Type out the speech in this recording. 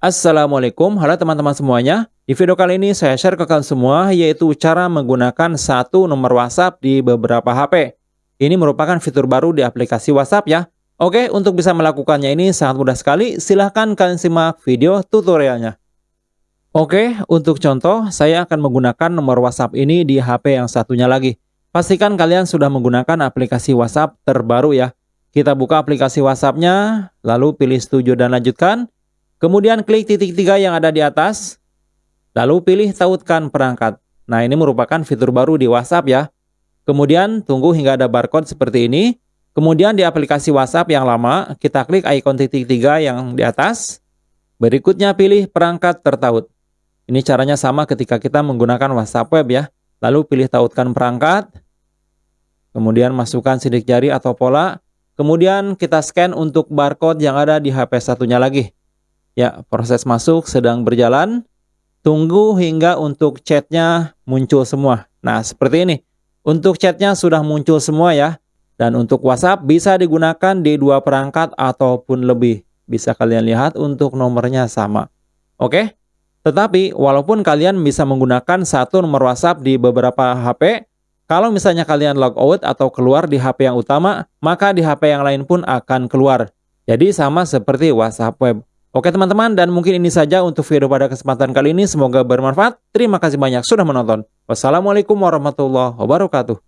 Assalamualaikum, halo teman-teman semuanya. Di video kali ini saya share ke kalian semua yaitu cara menggunakan satu nomor WhatsApp di beberapa HP. Ini merupakan fitur baru di aplikasi WhatsApp ya. Oke, untuk bisa melakukannya ini sangat mudah sekali. Silahkan kalian simak video tutorialnya. Oke, untuk contoh, saya akan menggunakan nomor WhatsApp ini di HP yang satunya lagi. Pastikan kalian sudah menggunakan aplikasi WhatsApp terbaru ya. Kita buka aplikasi WhatsApp-nya, lalu pilih setuju dan lanjutkan. Kemudian klik titik tiga yang ada di atas, lalu pilih tautkan perangkat. Nah ini merupakan fitur baru di WhatsApp ya. Kemudian tunggu hingga ada barcode seperti ini. Kemudian di aplikasi WhatsApp yang lama, kita klik ikon titik tiga yang di atas. Berikutnya pilih perangkat tertaut. Ini caranya sama ketika kita menggunakan WhatsApp web ya. Lalu pilih tautkan perangkat. Kemudian masukkan sidik jari atau pola. Kemudian kita scan untuk barcode yang ada di HP satunya lagi. Ya, proses masuk sedang berjalan. Tunggu hingga untuk chatnya muncul semua. Nah, seperti ini. Untuk chatnya sudah muncul semua ya. Dan untuk WhatsApp bisa digunakan di dua perangkat ataupun lebih. Bisa kalian lihat untuk nomornya sama. Oke? Tetapi, walaupun kalian bisa menggunakan satu nomor WhatsApp di beberapa HP, kalau misalnya kalian log out atau keluar di HP yang utama, maka di HP yang lain pun akan keluar. Jadi sama seperti WhatsApp web. Oke teman-teman, dan mungkin ini saja untuk video pada kesempatan kali ini. Semoga bermanfaat. Terima kasih banyak sudah menonton. Wassalamualaikum warahmatullahi wabarakatuh.